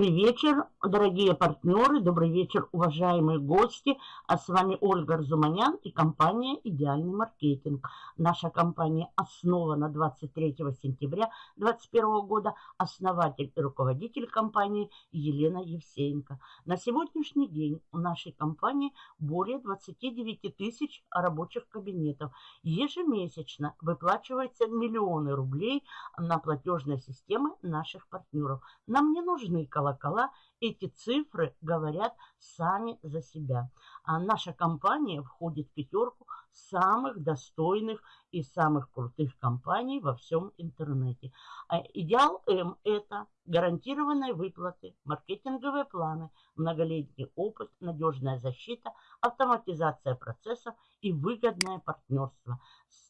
Добрый вечер, дорогие партнеры, добрый вечер, уважаемые гости. А с вами Ольга Арзуманян и компания «Идеальный маркетинг». Наша компания основана 23 сентября 2021 года. Основатель и руководитель компании Елена Евсеенко. На сегодняшний день у нашей компании более 29 тысяч рабочих кабинетов. Ежемесячно выплачиваются миллионы рублей на платежные системы наших партнеров. Нам не нужны нужны колокола, эти цифры говорят сами за себя. А наша компания входит в пятерку самых достойных и самых крутых компаний во всем интернете. А идеал М – это гарантированные выплаты, маркетинговые планы, многолетний опыт, надежная защита, автоматизация процессов и выгодное партнерство.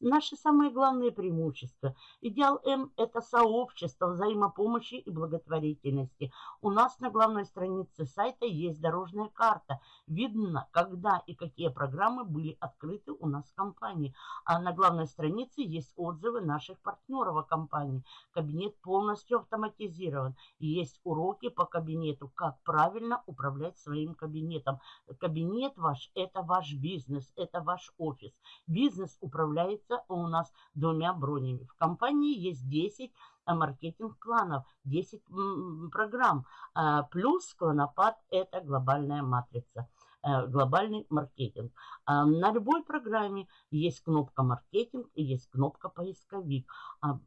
Наши самые главные преимущества. Идеал М – это сообщество взаимопомощи и благотворительности. У нас на главной странице сайта есть дорожная карта. Видно, когда и какие программы были открыты у нас в компании. А на главной странице есть отзывы наших партнеров о компании. Кабинет полностью автоматизирован. Есть уроки по кабинету, как правильно управлять своим кабинетом. Кабинет ваш – это ваш бизнес, это ваш офис. Бизнес управляется у нас двумя бронями. В компании есть 10 а, маркетинг-планов, 10 программ. А, плюс клонопад – это глобальная матрица. Э, глобальный маркетинг. А на любой программе есть кнопка маркетинг и есть кнопка поисковик, а,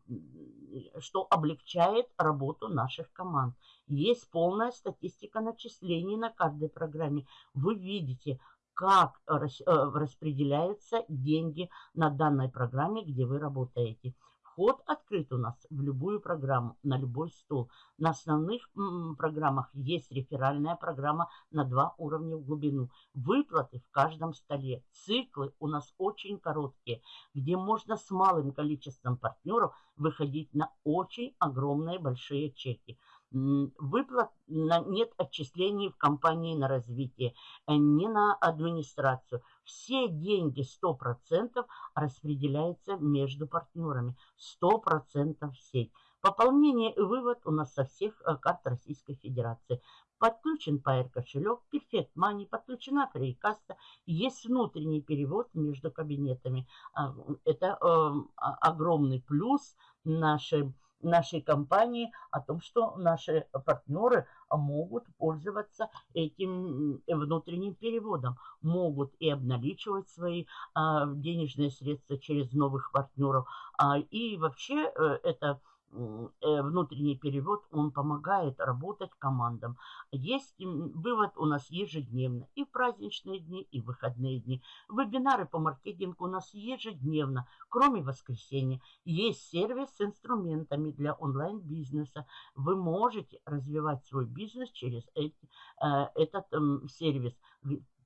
что облегчает работу наших команд. Есть полная статистика начислений на каждой программе. Вы видите, как э, распределяются деньги на данной программе, где вы работаете. Вход открыт у нас в любую программу, на любой стол. На основных программах есть реферальная программа на два уровня в глубину. Выплаты в каждом столе. Циклы у нас очень короткие, где можно с малым количеством партнеров выходить на очень огромные большие чеки. Выплат нет отчислений в компании на развитие, э, не на администрацию. Все деньги 100% распределяются между партнерами. 100% в сеть. Пополнение и вывод у нас со всех э, карт Российской Федерации. Подключен Pair кошелек, Perfect Money, подключена Фрейкаста. Есть внутренний перевод между кабинетами. А, это э, огромный плюс нашей нашей компании о том, что наши партнеры могут пользоваться этим внутренним переводом, могут и обналичивать свои а, денежные средства через новых партнеров. А, и вообще э, это Э, внутренний перевод, он помогает работать командам. Есть вывод у нас ежедневно, и в праздничные дни, и в выходные дни. Вебинары по маркетингу у нас ежедневно, кроме воскресенья. Есть сервис с инструментами для онлайн-бизнеса. Вы можете развивать свой бизнес через эти, э, этот э, сервис.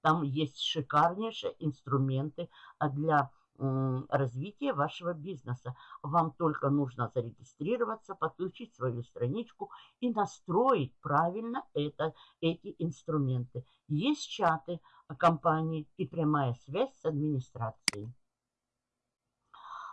Там есть шикарнейшие инструменты а, для развития вашего бизнеса. Вам только нужно зарегистрироваться, подключить свою страничку и настроить правильно это, эти инструменты. Есть чаты компании и прямая связь с администрацией.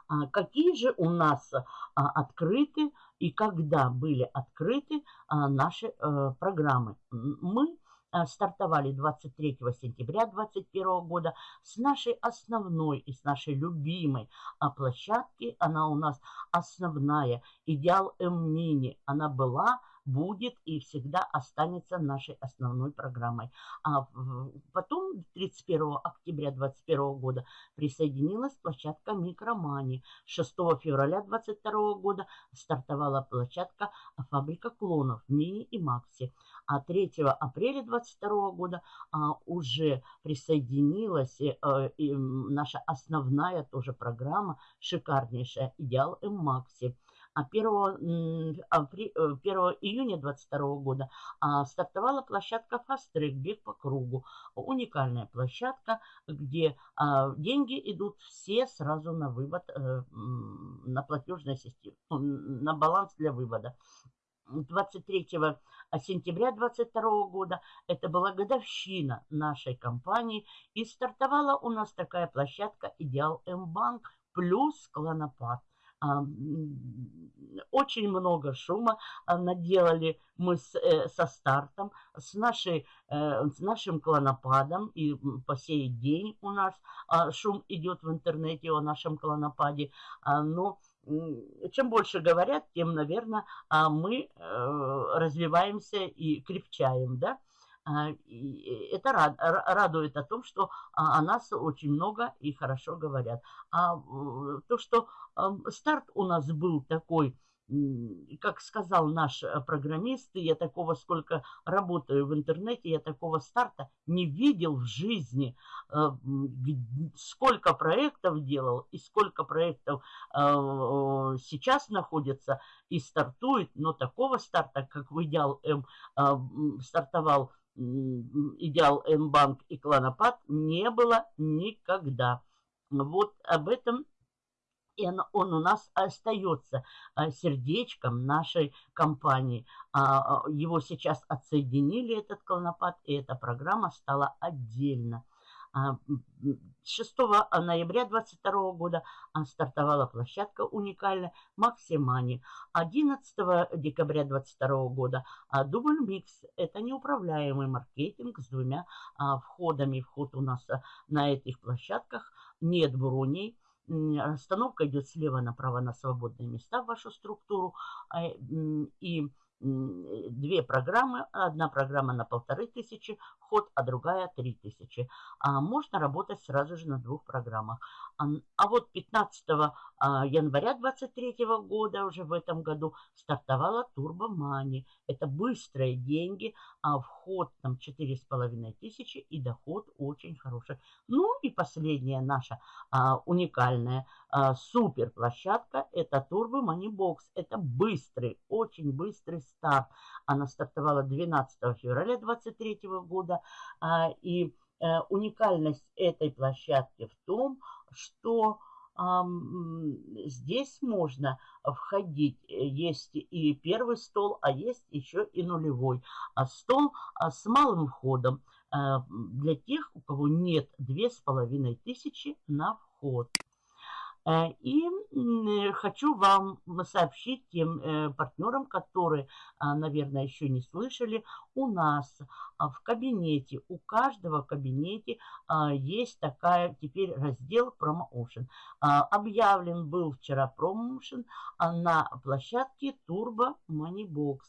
А какие же у нас а, открыты и когда были открыты а, наши э, программы? Мы стартовали 23 сентября 2021 года с нашей основной и с нашей любимой а, площадки. Она у нас основная, Идеал М-Мини. Она была будет и всегда останется нашей основной программой. А потом 31 октября 2021 года присоединилась площадка Микромани. 6 февраля 2022 года стартовала площадка Фабрика клонов Мини и Макси. А 3 апреля 2022 года а, уже присоиединилась э, э, наша основная тоже программа, шикарнейшая «Идеал М Макси». А 1, 1 э, июня 2022 года а, стартовала площадка Fast Track «Бег по кругу». Уникальная площадка, где а, деньги идут все сразу на вывод, э, на платежную систему, на баланс для вывода. 23 сентября 2022 года. Это была годовщина нашей компании. И стартовала у нас такая площадка «Идеал М-банк» плюс «Клонопад». Очень много шума наделали мы с, э, со стартом, с, нашей, э, с нашим клонопадом, и по сей день у нас шум идет в интернете о нашем клонопаде, но чем больше говорят, тем, наверное, мы э, развиваемся и крепчаем, да. А, это радует о том, что о нас очень много и хорошо говорят. А то, что старт у нас был такой, как сказал наш э, программист, я такого, сколько работаю в интернете, я такого старта не видел в жизни. Сколько проектов делал и сколько проектов э, сейчас находится и стартует, но такого старта, как в Идеал М стартовал Идеал М-банк и Кланопад, не было никогда. Вот об этом и он, он у нас остается а, сердечком нашей компании. А, а, его сейчас отсоединили, этот клонопад, и эта программа стала отдельно. 6 ноября 2022 года стартовала площадка уникальная Максимани. 11 декабря 2022 года Дубль Микс. Это неуправляемый маркетинг с двумя входами. Вход у нас на этих площадках нет броней Расстановка идет слева направо на свободные места в вашу структуру. А, и две программы. Одна программа на полторы тысячи вход, а другая три тысячи. А можно работать сразу же на двух программах. А, вот 15 а, января 23 года, уже в этом году, стартовала Money. Это быстрые деньги, а вход там четыре с половиной тысячи и доход очень хороший. Ну и последняя наша а, уникальная а, супер площадка, это Turbo Money Box. Это быстрый, очень быстрый старт. Она стартовала 12 февраля 2023 года. А, и а, уникальность этой площадки в том, что здесь можно входить. Есть и первый стол, а есть еще и нулевой. А стол а, с малым входом для тех, у кого нет две с половиной тысячи на вход. Э, и хочу вам сообщить тем э, партнерам, которые, а, наверное, еще не слышали, у нас а, в кабинете, у каждого кабинете а, есть такая теперь раздел Promotion. Объявлен был вчера Promotion на площадке Turbo Moneybox.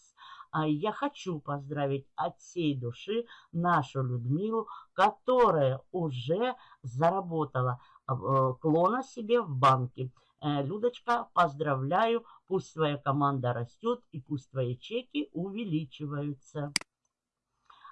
Я хочу поздравить от всей души нашу Людмилу, которая уже заработала клона себе в банке. Э, Людочка, поздравляю, пусть твоя команда растет и пусть твои чеки увеличиваются.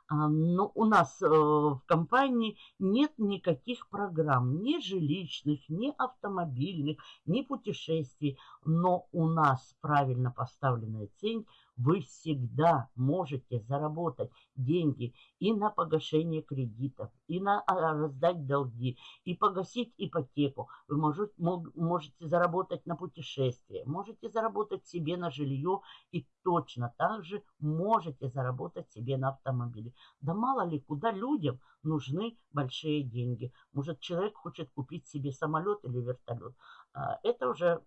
А, но у нас э, в компании нет никаких программ, ни жилищных, ни автомобильных, ни путешествий. Но у нас правильно поставленная цель – вы всегда можете заработать деньги и на погашение кредитов, и на а, раздать долги, и погасить ипотеку. Вы можете, можете заработать на путешествие, можете заработать себе на жилье и точно так же можете заработать себе на автомобиле. Да мало ли, куда людям нужны большие деньги. Может, человек хочет купить себе самолет или вертолет. А, это уже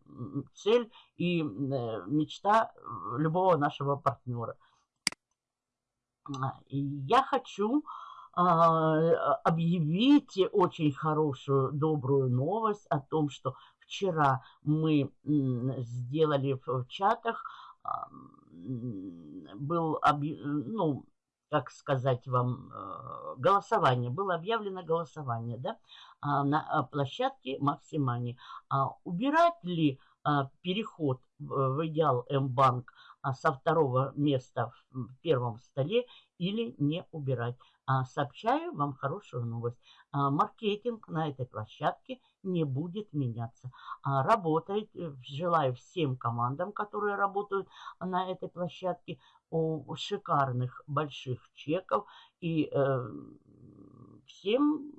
цель и э, мечта э, любого нашего партнера. А, я хочу а, объявить очень хорошую, добрую новость о том, что вчера мы сделали в чатах, был, ну, как сказать вам, э, голосование, было объявлено голосование, да, а, на площадке Максимани. А убирать ли а, переход в идеал М-банк со второго места в первом столе или не убирать? Сообщаю вам хорошую новость. Маркетинг на этой площадке не будет меняться. Работает, э, желаю всем командам, которые работают на этой площадке, шикарных больших чеков и э, всем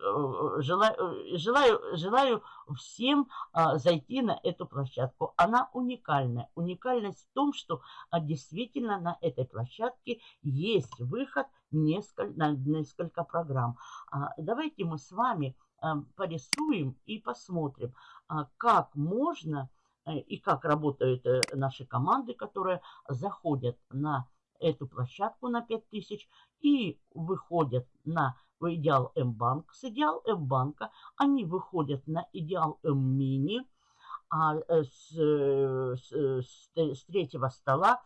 Э, желаю, желаю, желаю всем а, зайти на эту площадку. Она уникальная. Уникальность в том, что а, действительно на этой площадке есть выход несколько, на несколько программ. А, давайте мы с вами а, порисуем и посмотрим, а, как можно и как работают э, наши команды, которые заходят на эту площадку на 5000 и выходят на Идеал М-банк. С Идеал М-банка они выходят на Идеал М-мини, а с, с, с, с третьего стола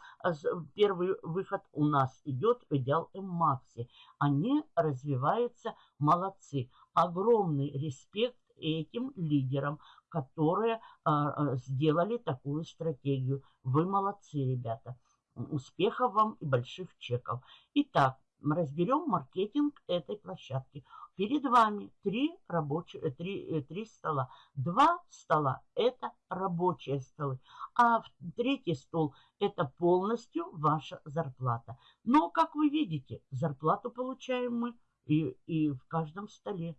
первый выход у нас идет в Идеал М-макси. Они развиваются молодцы. Огромный респект этим лидерам, которые а, сделали такую стратегию. Вы молодцы, ребята. Успехов вам и больших чеков. Итак, разберем маркетинг этой площадки. Перед вами три, рабочие, три, э, три стола. Два стола – это рабочие столы, а третий стол – это полностью ваша зарплата. Но, как вы видите, зарплату получаем мы и, и в каждом столе.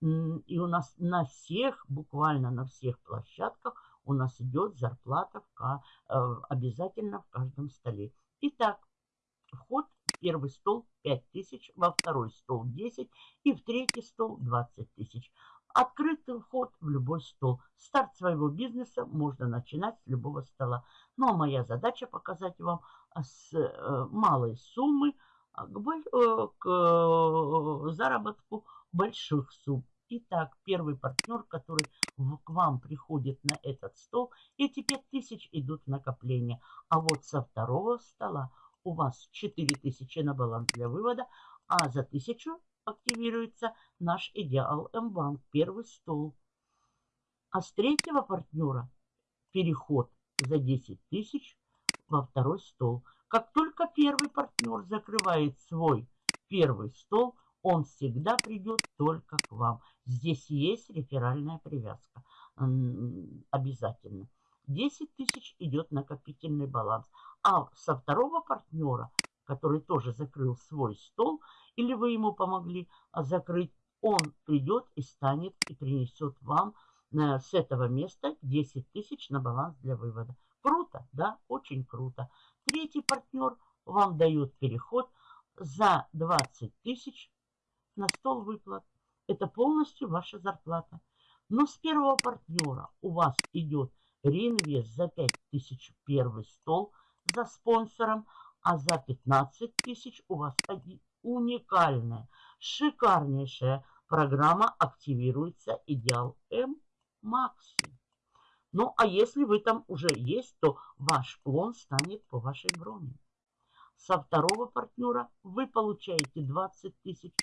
И у нас на всех, буквально на всех площадках у нас идет зарплата в, э, обязательно в каждом столе. Итак, вход в первый стол 5 тысяч, во второй стол 10 и в третий стол 20 тысяч. Открытый вход в любой стол. Старт своего бизнеса можно начинать с любого стола. Ну а моя задача показать вам с э, малой суммы к, э, к заработку больших сумм. Итак, первый партнер, который к вам приходит на этот стол, эти 5000 идут в накопление. А вот со второго стола у вас 4000 на баланс для вывода, а за 1000 активируется наш идеал М-банк, первый стол. А с третьего партнера переход за 10 тысяч во второй стол. Как только первый партнер закрывает свой первый стол, он всегда придет только к вам. Здесь есть реферальная привязка. Обязательно. 10 тысяч идет накопительный баланс. А со второго партнера, который тоже закрыл свой стол, или вы ему помогли а, закрыть, он придет и станет и принесет вам э, с этого места 10 тысяч на баланс для вывода. Круто, да? Очень круто. Третий партнер вам дает переход за 20 тысяч на стол выплат. Это полностью ваша зарплата. Но с первого партнера у вас идет реинвест за 5000 первый стол за спонсором, а за 15 тысяч у вас уникальная, шикарнейшая программа активируется Идеал М Макси. Ну, а если вы там уже есть, то ваш клон станет по вашей броне. Со второго партнера вы получаете 20 тысяч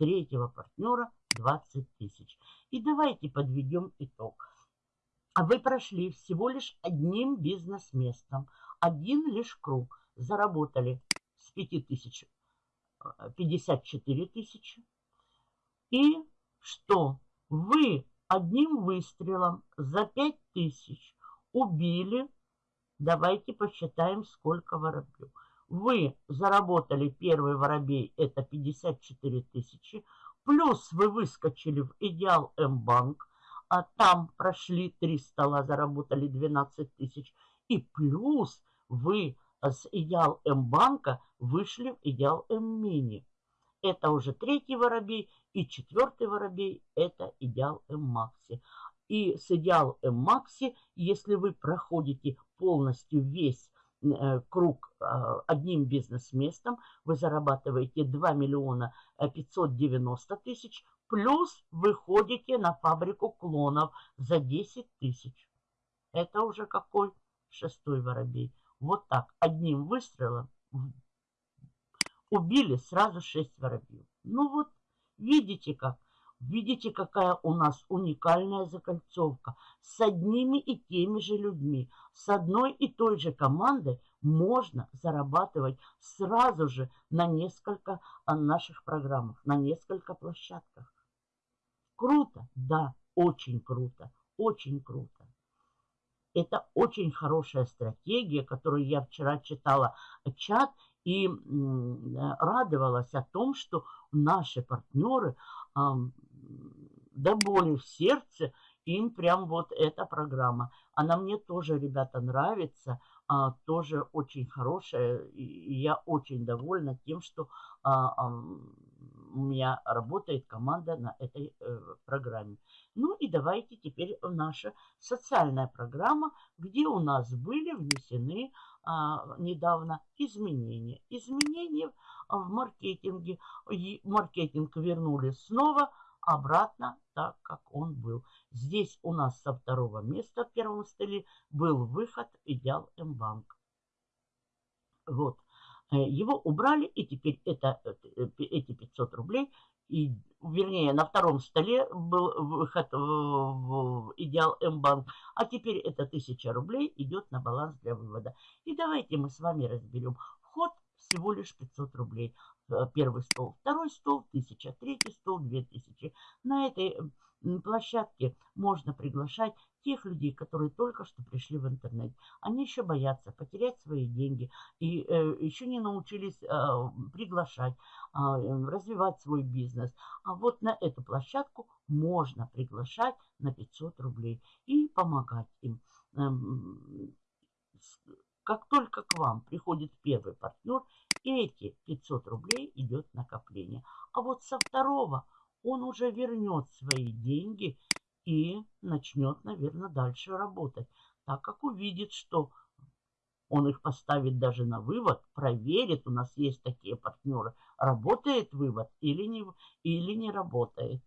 третьего партнера 20 тысяч. И давайте подведем итог. Вы прошли всего лишь одним бизнес-местом, один лишь круг. Заработали с 5 тысяч 54 э, тысячи. И что? Вы одним выстрелом за 5 тысяч убили, давайте посчитаем, сколько воробьев. Вы заработали первый воробей, это 54 тысячи, плюс вы выскочили в Идеал М-банк, а там прошли три стола, заработали 12 тысяч, и плюс вы с Идеал М-банка вышли в Идеал М-мини. Это уже третий воробей, и четвертый воробей – это Идеал М-макси. И с Идеал М-макси, если вы проходите полностью весь круг а, одним бизнес-местом, вы зарабатываете 2 миллиона 590 тысяч, плюс выходите на фабрику клонов за 10 тысяч. Это уже какой шестой воробей. Вот так, одним выстрелом убили сразу 6 воробьев. Ну вот, видите как. Видите, какая у нас уникальная закольцовка. С одними и теми же людьми, с одной и той же командой можно зарабатывать сразу же на несколько а, наших программах, на несколько площадках. Круто? Да, очень круто, очень круто. Это очень хорошая стратегия, которую я вчера читала чат и радовалась о том, что наши партнеры до боли в сердце, им прям вот эта программа. Она мне тоже, ребята, нравится, а, тоже очень хорошая, и я очень довольна тем, что а, а, у меня работает команда на этой э, программе. Ну и давайте теперь наша социальная программа, где у нас были внесены а, недавно изменения. Изменения в маркетинге. И маркетинг вернули снова обратно так, как он был. Здесь у нас со второго места в первом столе был выход Идеал М-банк. Вот. Э, его убрали, и теперь это, э, эти 500 рублей, и, вернее, на втором столе был выход в Идеал М-банк, а теперь это 1000 рублей идет на баланс для вывода. И давайте мы с вами разберем. Вход всего лишь 500 рублей. Э, первый стол, второй стол 1000, третий стол 2000. На этой площадке можно приглашать тех людей, которые только что пришли в интернет. Они еще боятся потерять свои деньги и э, еще не научились э, приглашать, э, развивать свой бизнес. А вот на эту площадку можно приглашать на 500 рублей и помогать им. Эм, как только к вам приходит первый партнер, эти 500 рублей идет накопление. А вот со второго он уже вернет свои деньги и начнет, наверное, дальше работать. Так как увидит, что он их поставит даже на вывод, проверит, у нас есть такие партнеры, работает вывод или не, или не работает.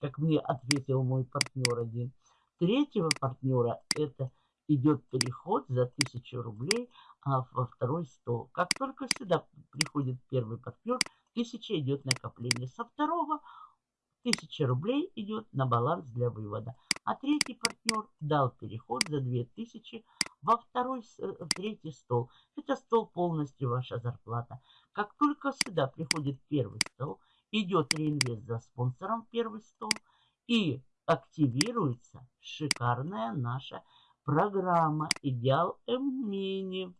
Как мне ответил мой партнер один. Третьего партнера это идет переход за 1000 рублей а, во второй стол. Как только сюда приходит первый партнер, 1000 идет накопление. Со второго 1000 рублей идет на баланс для вывода. А третий партнер дал переход за 2000 во второй, э, в третий стол. Это стол полностью ваша зарплата. Как только сюда приходит первый стол, идет реинвест за спонсором первый стол и активируется шикарная наша программа «Идеал М-Мини»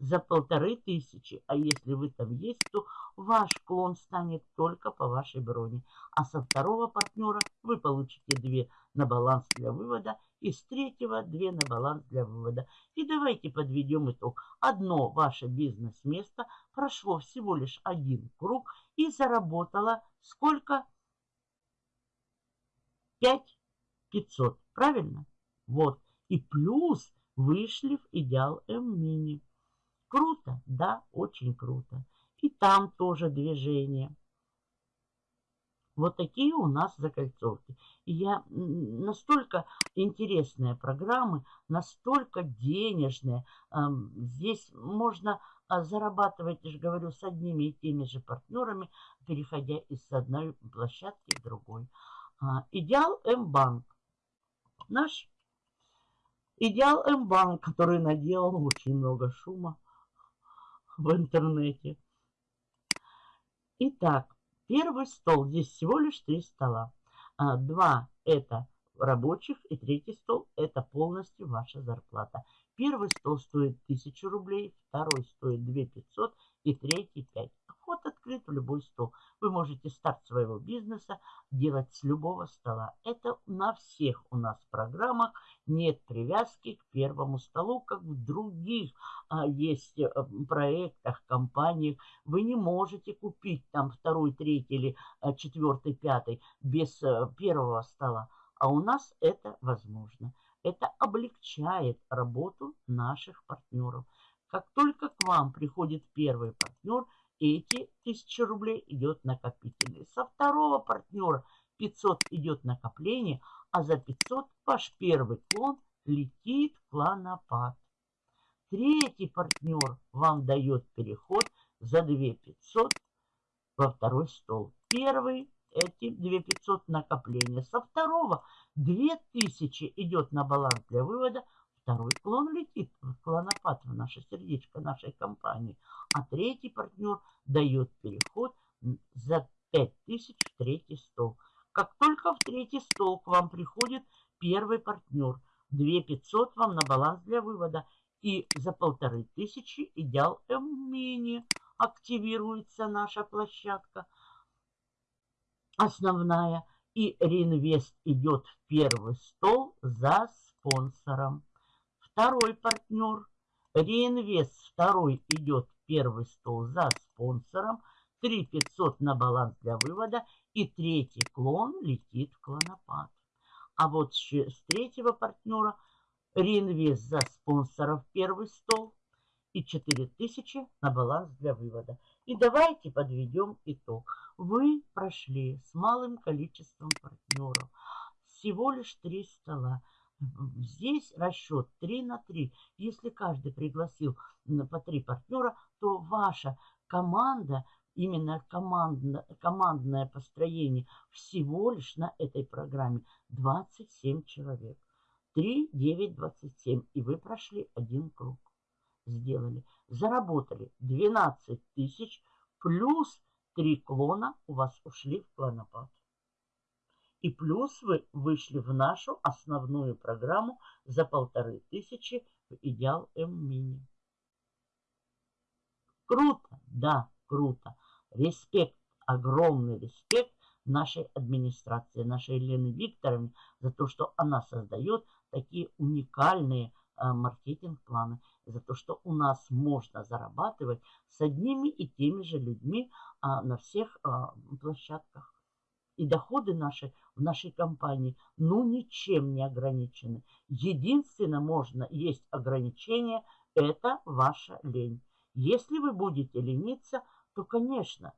за полторы тысячи. А если вы там есть, то ваш клон станет только по вашей броне. А со второго партнера вы получите две на баланс для вывода и с третьего две на баланс для вывода. И давайте подведем итог. Одно ваше бизнес-место прошло всего лишь один круг и заработало сколько? 5 500. Правильно? Вот. И плюс вышли в идеал М-мини. Круто? Да, очень круто. И там тоже движение. Вот такие у нас закольцовки. И я настолько интересные программы, настолько денежные. Здесь можно а, зарабатывать, я же говорю, с одними и теми же партнерами, переходя из одной площадки в другой. А, идеал М-банк. Наш идеал М-банк, который наделал очень много шума в интернете. Итак, первый стол. Здесь всего лишь три стола. А, два это рабочих и третий стол это полностью ваша зарплата. Первый стол стоит 1000 рублей, второй стоит 2500 и третий 5. Вход открыт в любой стол. Вы можете старт своего бизнеса делать с любого стола. Это на всех у нас программах. Нет привязки к первому столу, как в других а, есть а, проектах, компаниях. Вы не можете купить там второй, третий или а, четвертый, пятый без а, первого стола. А у нас это возможно. Это облегчает работу наших партнеров. Как только к вам приходит первый партнер – эти 1000 рублей идет накопительный. Со второго партнера 500 идет накопление, а за 500 ваш первый клон летит в клонопад. Третий партнер вам дает переход за 2500 во второй стол. Первый эти 2500 накопления. Со второго 2000 идет на баланс для вывода, Второй клон летит в наше сердечко нашей компании. А третий партнер дает переход за 5000 в третий стол. Как только в третий стол к вам приходит первый партнер, 2500 вам на баланс для вывода. И за полторы тысячи идеал М-мини активируется наша площадка основная. И реинвест идет в первый стол за спонсором. Второй партнер. Реинвест второй идет первый стол за спонсором. 3 500 на баланс для вывода. И третий клон летит в клонопад. А вот с третьего партнера реинвест за спонсоров первый стол и 4000 на баланс для вывода. И давайте подведем итог. Вы прошли с малым количеством партнеров. Всего лишь три стола. Здесь расчет 3 на 3. Если каждый пригласил по три партнера, то ваша команда, именно командно, командное построение всего лишь на этой программе 27 человек. 3, 9, 27. И вы прошли один круг. Сделали. Заработали 12 тысяч плюс 3 клона у вас ушли в клонопад. И плюс вы вышли в нашу основную программу за полторы тысячи в Идеал М-Мини. Круто, да, круто. Респект, огромный респект нашей администрации, нашей Елены Викторовне за то, что она создает такие уникальные э, маркетинг-планы, за то, что у нас можно зарабатывать с одними и теми же людьми а, на всех а, площадках. И доходы наши нашей компании, ну, ничем не ограничены. Единственное, можно, есть ограничение, это ваша лень. Если вы будете лениться, то, конечно,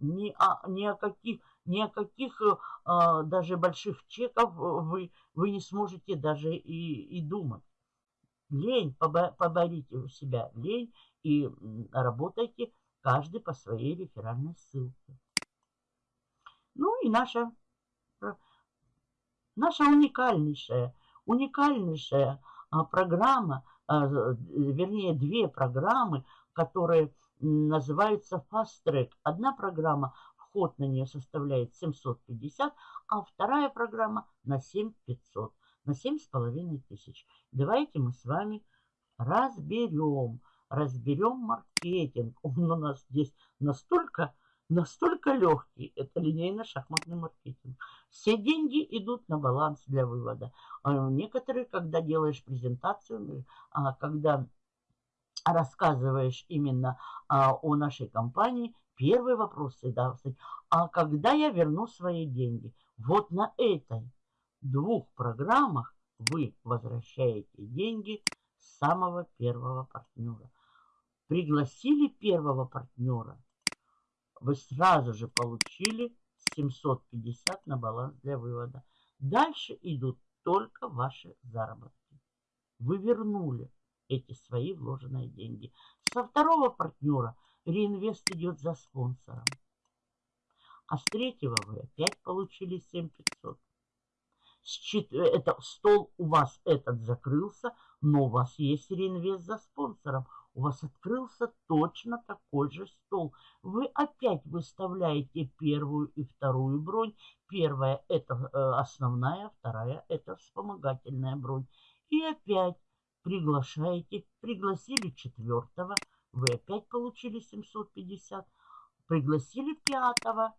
ни о, ни о каких, ни о каких э, даже больших чеков вы, вы не сможете даже и, и думать. Лень, поборите у себя лень и работайте каждый по своей реферальной ссылке. Ну и наша, наша уникальнейшая, уникальнейшая а, программа, а, вернее, две программы, которые называются Fast Track. Одна программа, вход на нее составляет 750, а вторая программа на 7500, на 7,5 тысяч. Давайте мы с вами разберем, разберем маркетинг. Он у нас здесь настолько настолько легкий. Это линейно-шахматный маркетинг. Все деньги идут на баланс для вывода. А некоторые, когда делаешь презентацию, а, когда рассказываешь именно а, о нашей компании, первый вопрос всегда стоит, а когда я верну свои деньги? Вот на этой двух программах вы возвращаете деньги самого первого партнера. Пригласили первого партнера – вы сразу же получили 750 на баланс для вывода. Дальше идут только ваши заработки. Вы вернули эти свои вложенные деньги. Со второго партнера реинвест идет за спонсором. А с третьего вы опять получили 7500. Это стол у вас этот закрылся, но у вас есть реинвест за спонсором у вас открылся точно такой же стол. Вы опять выставляете первую и вторую бронь. Первая – это э, основная, вторая – это вспомогательная бронь. И опять приглашаете, пригласили четвертого, вы опять получили 750. Пригласили пятого,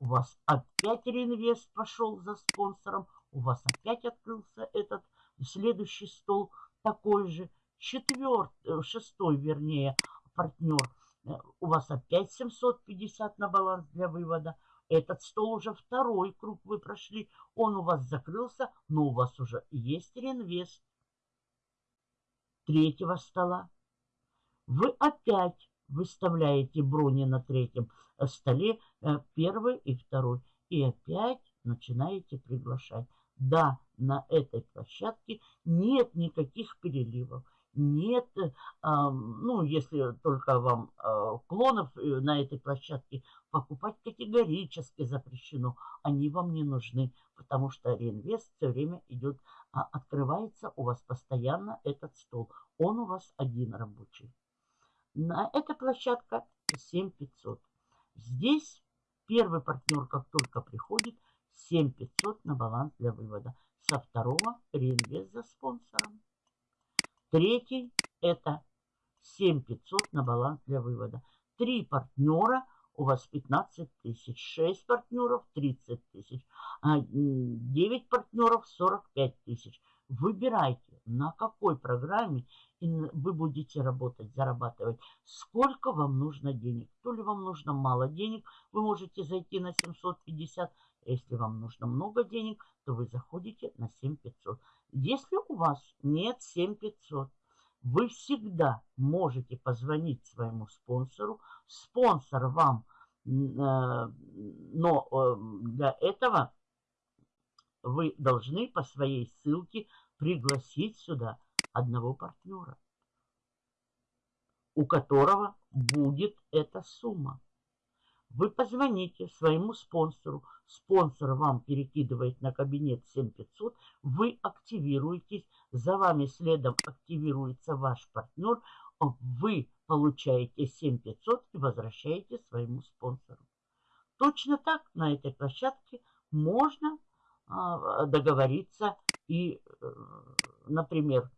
у вас опять реинвест пошел за спонсором, у вас опять открылся этот следующий стол такой же четвертый, э, шестой, вернее, партнер, э, у вас опять 750 на баланс для вывода. Этот стол уже второй круг вы прошли, он у вас закрылся, но у вас уже есть реинвест третьего стола. Вы опять выставляете брони на третьем э, столе, первый и второй, и опять начинаете приглашать. Да, на этой площадке нет никаких переливов нет, ну, если только вам а, клонов э, на этой площадке покупать категорически запрещено. Они вам не нужны, потому что реинвест все время идет, а, открывается у вас постоянно этот стол. Он у вас один рабочий. На эта площадка 7500. Здесь первый партнер, как только приходит, 7500 на баланс для вывода. Со второго реинвест за спонсором. Третий – это 7500 на баланс для вывода. Три партнера – у вас 15 тысяч. 6 партнеров – 30 тысяч. 9 а, партнеров – 45 тысяч. Выбирайте. на какой программе вы будете работать, зарабатывать, сколько вам нужно денег. То ли вам нужно мало денег, вы можете зайти на 750. Если вам нужно много денег, то вы заходите на 7500. Если у вас нет 7500, вы всегда можете позвонить своему спонсору. Спонсор вам, э, но э, для этого вы должны по своей ссылке пригласить сюда одного партнера, у которого будет эта сумма. Вы позвоните своему спонсору, спонсор вам перекидывает на кабинет 7500, вы активируетесь, за вами следом активируется ваш партнер, вы получаете 7500 и возвращаете своему спонсору. Точно так на этой площадке можно а, договориться и, э, например,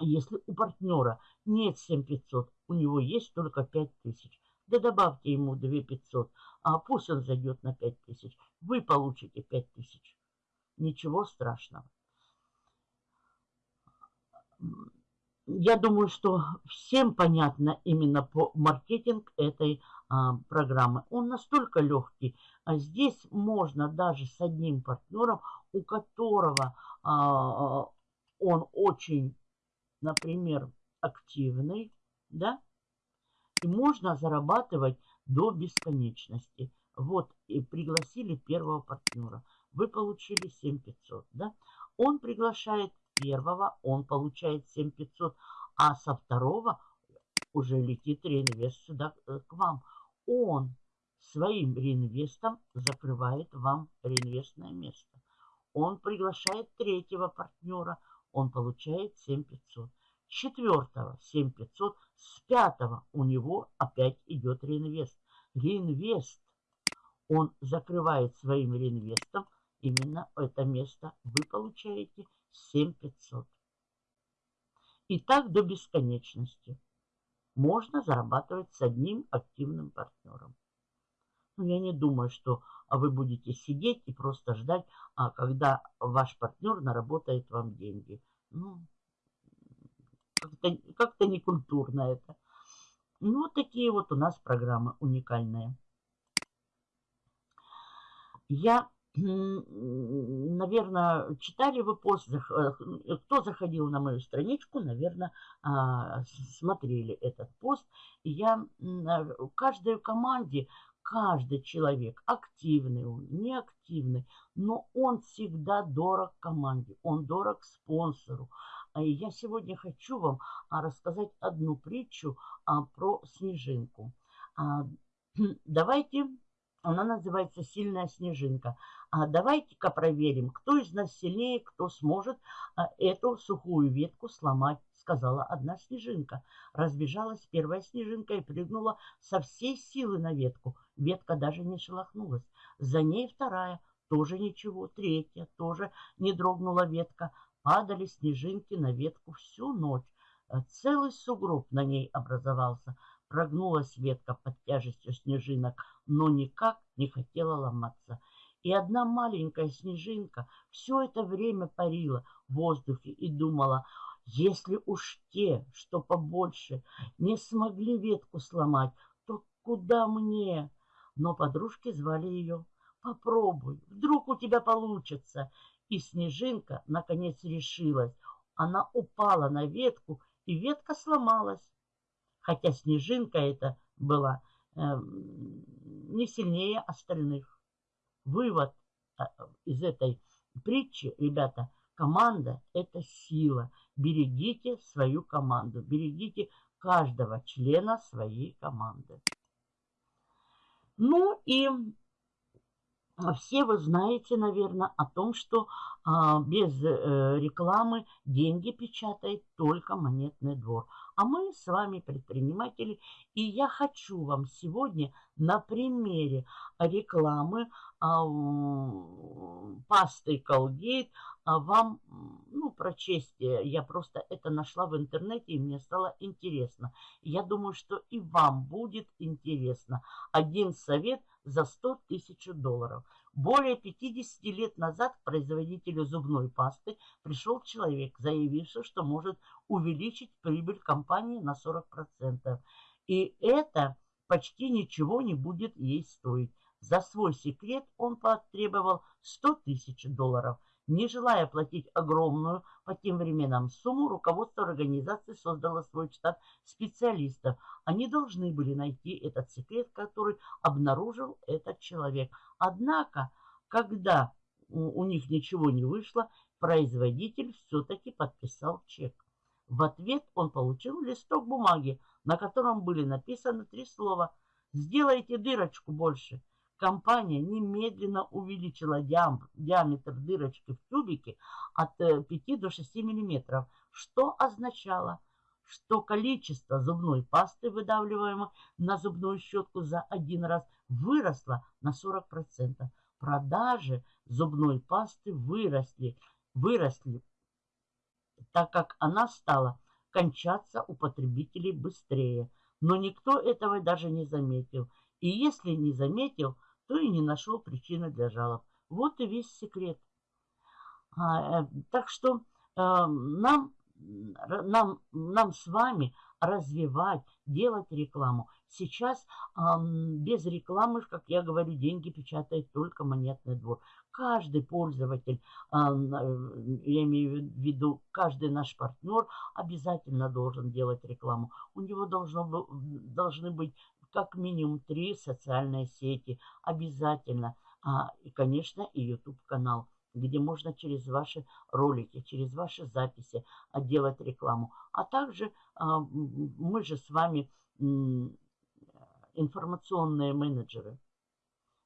если у партнера нет 7500, у него есть только 5000, да добавьте ему 2500, а пусть он зайдет на 5000, вы получите 5000. Ничего страшного. Я думаю, что всем понятно именно по маркетинг этой а, программы. Он настолько легкий. А здесь можно даже с одним партнером, у которого а, он очень, например, активный, да, и можно зарабатывать до бесконечности. Вот, и пригласили первого партнера. Вы получили 7500, да? Он приглашает первого, он получает 7500, а со второго уже летит реинвест сюда э, к вам он своим реинвестом закрывает вам реинвестное место. Он приглашает третьего партнера, он получает 7500. Четвертого 7500, с пятого у него опять идет реинвест. Реинвест, он закрывает своим реинвестом именно это место. Вы получаете 7500. И так до бесконечности можно зарабатывать с одним активным партнером. Но ну, я не думаю, что вы будете сидеть и просто ждать, а когда ваш партнер наработает вам деньги. Ну, как-то как, некультурно это. Ну, вот такие вот у нас программы уникальные. Я наверное, читали вы пост, э, кто заходил на мою страничку, наверное, а, смотрели этот пост. Я каждой команде, каждый человек, активный он, неактивный, но он всегда дорог команде, он дорог спонсору. А я сегодня хочу вам а, рассказать одну притчу про снежинку. Давайте она называется «Сильная снежинка». А давайте-ка проверим, кто из нас сильнее, кто сможет а, эту сухую ветку сломать, сказала одна снежинка. Разбежалась первая снежинка и прыгнула со всей силы на ветку. Ветка даже не шелохнулась. За ней вторая, тоже ничего. Третья, тоже не дрогнула ветка. Падали снежинки на ветку всю ночь. Э, целый сугроб на ней образовался. Прогнулась ветка под тяжестью снежинок, но никак не хотела ломаться. И одна маленькая снежинка все это время парила в воздухе и думала, если уж те, что побольше, не смогли ветку сломать, то куда мне? Но подружки звали ее. Попробуй, вдруг у тебя получится. И снежинка наконец решилась. Она упала на ветку, и ветка сломалась хотя снежинка эта была э, не сильнее остальных. Вывод э, из этой притчи, ребята, команда – это сила. Берегите свою команду, берегите каждого члена своей команды. Ну и все вы знаете, наверное, о том, что а, без э, рекламы деньги печатает только монетный двор. А мы с вами предприниматели, и я хочу вам сегодня на примере рекламы а, пасты Colgate а, вам ну, прочесть. Я просто это нашла в интернете, и мне стало интересно. Я думаю, что и вам будет интересно. Один совет за 100 тысяч долларов. Более 50 лет назад к производителю зубной пасты пришел человек, заявивший, что может увеличить прибыль компании на 40%. И это почти ничего не будет ей стоить. За свой секрет он потребовал 100 тысяч долларов. Не желая платить огромную по тем временам сумму, руководство организации создало свой штат специалистов. Они должны были найти этот секрет, который обнаружил этот человек. Однако, когда у них ничего не вышло, производитель все-таки подписал чек. В ответ он получил листок бумаги, на котором были написаны три слова «Сделайте дырочку больше». Компания немедленно увеличила диаметр дырочки в тюбике от 5 э, до 6 мм, что означало, что количество зубной пасты, выдавливаемой на зубную щетку за один раз, выросло на 40%. Продажи зубной пасты выросли, выросли, так как она стала кончаться у потребителей быстрее. Но никто этого даже не заметил. И если не заметил, то и не нашел причины для жалоб. Вот и весь секрет. А, э, так что э, нам, нам, нам с вами развивать, делать рекламу. Сейчас э, без рекламы, как я говорю, деньги печатает только монетный двор. Каждый пользователь, э, я имею в виду, каждый наш партнер обязательно должен делать рекламу. У него должно, должны быть как минимум три социальные сети обязательно. А, и, конечно, и YouTube-канал, где можно через ваши ролики, через ваши записи делать рекламу. А также а, мы же с вами информационные менеджеры.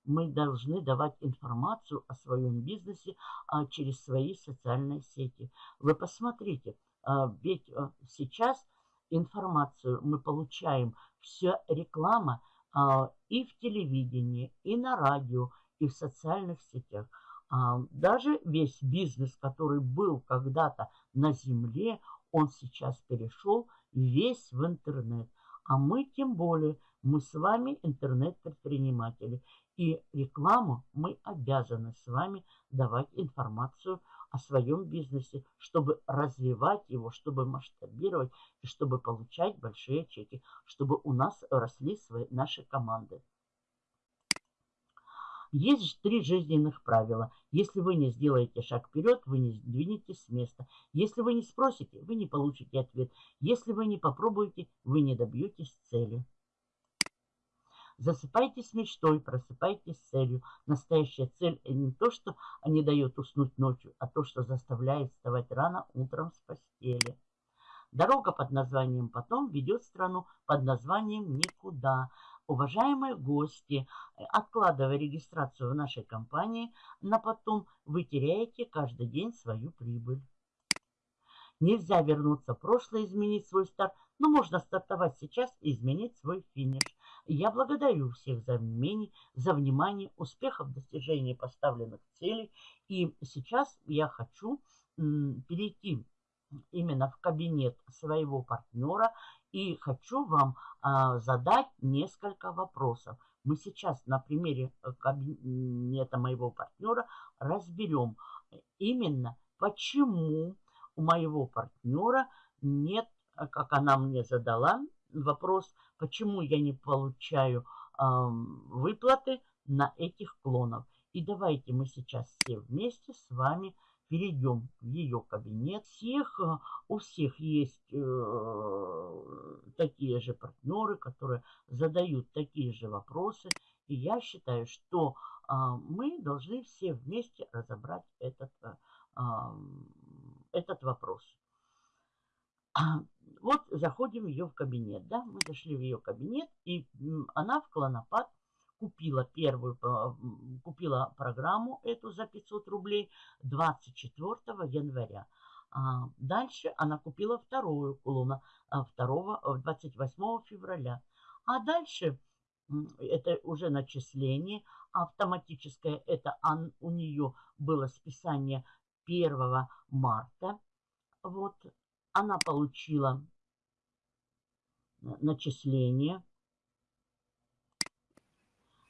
Мы должны давать информацию о своем бизнесе а, через свои социальные сети. Вы посмотрите, а, ведь а, сейчас информацию мы получаем вся реклама а, и в телевидении, и на радио, и в социальных сетях. А, даже весь бизнес, который был когда-то на земле, он сейчас перешел весь в интернет. А мы тем более, мы с вами интернет-предприниматели. И рекламу мы обязаны с вами давать информацию о своем бизнесе, чтобы развивать его, чтобы масштабировать и чтобы получать большие чеки, чтобы у нас росли свои, наши команды. Есть три жизненных правила. Если вы не сделаете шаг вперед, вы не сдвинетесь с места. Если вы не спросите, вы не получите ответ. Если вы не попробуете, вы не добьетесь цели. Засыпайтесь мечтой, просыпайтесь целью. Настоящая цель не то, что не дает уснуть ночью, а то, что заставляет вставать рано утром с постели. Дорога под названием «Потом» ведет страну под названием «Никуда». Уважаемые гости, откладывая регистрацию в нашей компании на потом, вы теряете каждый день свою прибыль. Нельзя вернуться в прошлое, изменить свой старт, но можно стартовать сейчас и изменить свой финиш. Я благодарю всех за внимание, за внимание, успехов в достижении поставленных целей. И сейчас я хочу перейти именно в кабинет своего партнера и хочу вам а, задать несколько вопросов. Мы сейчас на примере э, кабинета моего партнера разберем именно почему у моего партнера нет, как она мне задала, вопрос, почему я не получаю э, выплаты на этих клонов. И давайте мы сейчас все вместе с вами перейдем в ее кабинет. Всех, э, у всех есть э, такие же партнеры, которые задают такие же вопросы. И я считаю, что э, мы должны все вместе разобрать этот, э, этот вопрос. Вот заходим в ее в кабинет, да, мы зашли в ее кабинет, и она в Клонопад купила первую, купила программу эту за 500 рублей 24 января. А дальше она купила вторую клона 2, 28 февраля. А дальше это уже начисление автоматическое, это у нее было списание 1 марта. Вот она получила начисление,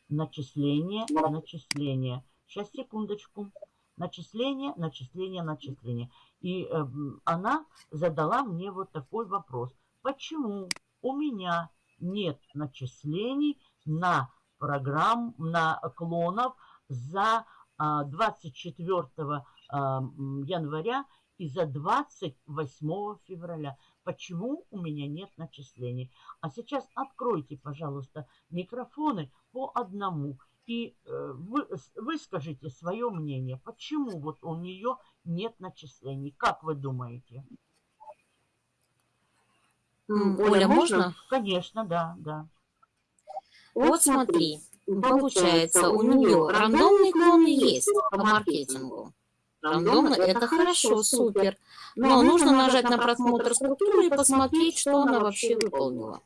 начисление, начисление. Сейчас, секундочку. Начисление, начисление, начисление. И э, она задала мне вот такой вопрос. Почему у меня нет начислений на программ, на клонов за 24 а, а, января и за 28 февраля. Почему у меня нет начислений? А сейчас откройте, пожалуйста, микрофоны по одному и э, вы, выскажите свое мнение. Почему вот у нее нет начислений? Как вы думаете? Оля, можно? Конечно, да, да. Вот смотри, получается, у нее рандомный клон есть по маркетингу. Рандомно – это хорошо, супер. Но нужно нажать на просмотр структуры и посмотреть, что она вообще выполнила.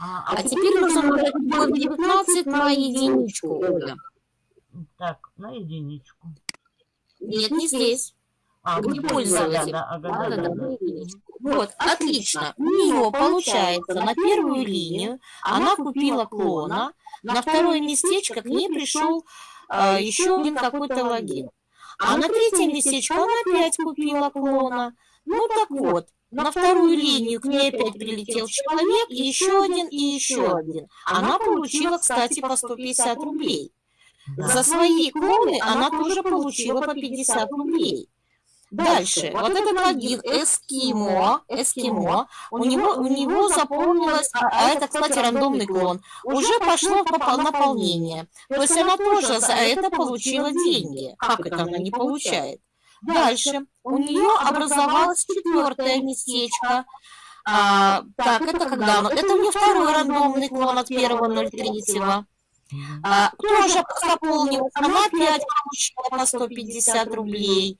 А, а, а теперь нужно нажать 19 на единичку, Оля. Так, на единичку. Нет, не здесь. А, не пользователь. Да, да, да, да, да. Вот, отлично. У нее получается на первую линию она купила клона, на второе местечко к ней пришел а, еще один какой-то логин. А на третье местечко она опять купила клона. Ну так вот, на вторую линию к ней опять прилетел человек, и еще один, и еще один. Она получила, кстати, по 150 рублей. За свои клоны она тоже получила по 50 рублей. Дальше, вот этот логин Эскимо, Эскимо, у него, у него заполнилось, а, а это, кстати, рандомный клон, уже пошло наполнение. То есть она тоже за это получила деньги. Как это она не получает? Дальше, у нее образовалось четвертое местечко. А, так, это когда оно? Это у нее второй рандомный клон от 1.03. А, тоже заполнилось, она опять получила по 150 рублей.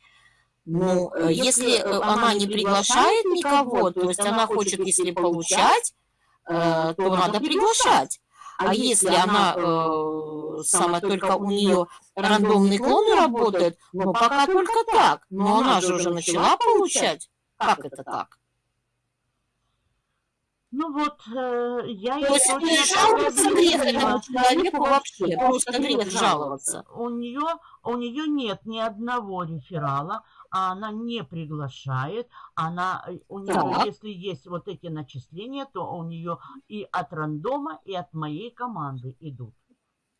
Ну, э, если э, она не приглашает никого, то есть она хочет, если получать, э, то надо приглашать. А если она э, сама только у нее рандомный клон работает, ну пока только так. Но она же уже начала получать. Как это так? Ну вот, э, я... То есть не жаловаться грех этому человеку вообще, просто грех жаловаться. У нее, у нее нет ни одного реферала, а она не приглашает, она, э, у нее, так. если есть вот эти начисления, то у нее и от рандома, и от моей команды идут.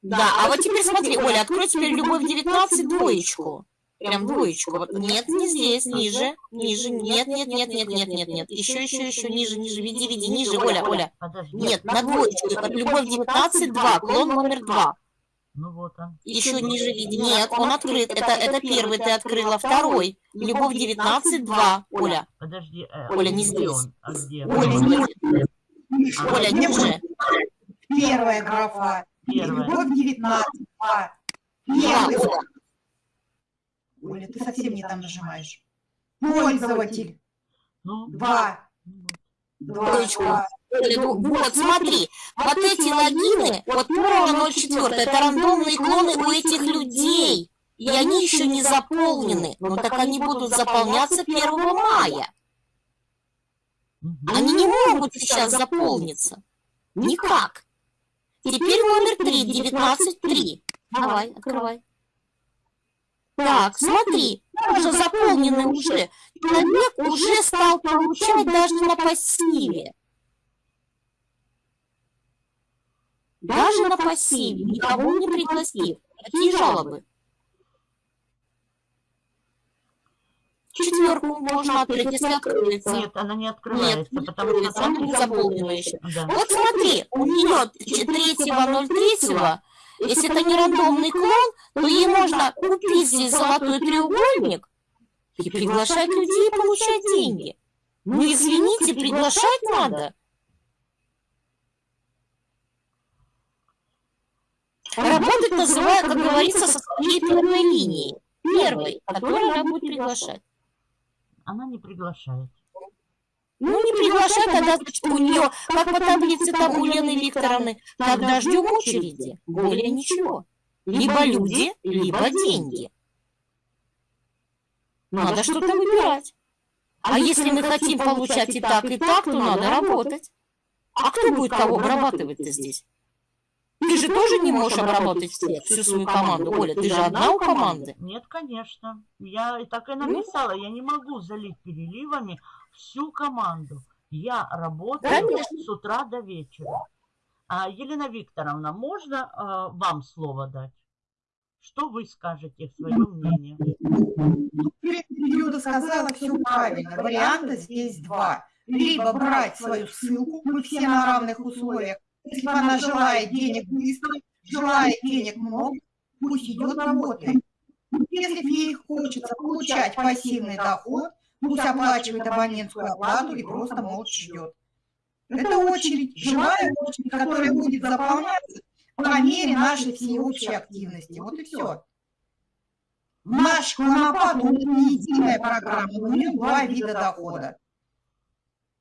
Да, а, а вот теперь смотри, Оля, открой теперь любовь 19 двоечку. Прям двоечку. Вот, нет, не здесь, ниже, ниже, нет, нет, нет, нет, нет, нет, нет. Еще, еще, еще, ниже, ниже, веди, веди, ниже, Оля, Оля. Нет, на двоечку. Любовь 19, 2, клон номер 2. Ну вот он. Еще ниже види. Нет, он открыт. Это, это первый ты открыла. Второй. Любовь 19, 2. Оля. Подожди. Э, Оля, не здесь. Он? А где? Оля, ниже. А, Оля, ниже. Первая графа. Первая. Любовь 19, 2. Первый. Да, Оля, ты совсем не там нажимаешь. Пользователь. Ну, два. Два. Вот, смотри, вот эти логины, вот первого 04, это рандомные клоны у этих людей. И они еще не заполнены. Но так они будут заполняться 1 мая. Они не могут сейчас заполниться. Никак. Теперь номер 3, 19.3. Давай, открывай. Так, смотри, тоже заполнены уже. Человек уже стал получать даже на пассиве. Даже на пассиве, никого не пригласив. Какие жалобы? Четверку можно открыть, если откроется. Нет, она не открывается, Нет, потому что она не заполнена еще. Да. Вот смотри, у нее 3.03 если это не рандомный клон, то ей можно купить здесь золотой треугольник и приглашать людей и получать деньги. Ну, извините, приглашать надо. Работать называют, как говорится, со своей первой линией. Первой, которую она будет приглашать. Она не приглашает. Ну, не приглашай тогда, значит, у нее, как по таблице там у Лены Викторовны. Тогда ждем очереди. Более ничего. Либо люди, либо деньги. Надо что-то выбирать. А если мы хотим получать и так, и так, то надо работать. А кто будет кого обрабатывать-то здесь? Ты же тоже не можешь обработать всех, всю свою команду. Оля, ты же одна у команды. Нет, конечно. Я так и написала. Я не могу залить переливами всю команду. Я работаю Конечно. с утра до вечера. А, Елена Викторовна, можно а, вам слово дать? Что вы скажете, свое мнение? Перед периода сказала все правильно. Варианта здесь два. Либо брать свою ссылку, мы все на равных условиях. Если она желает денег быстро, желает денег много, пусть идет работает. Если ей хочется получать пассивный доход, пусть оплачивает абонентскую оплату и просто молча ждет. Это очередь, живая очередь, которая будет заполняться по мере нашей всеобщей активности. Вот и все. Наш клонопад, он не единая программа, у него два вида дохода.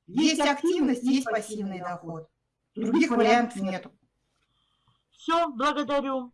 Есть активность, есть пассивный доход. Других вариантов нету. Все, благодарю.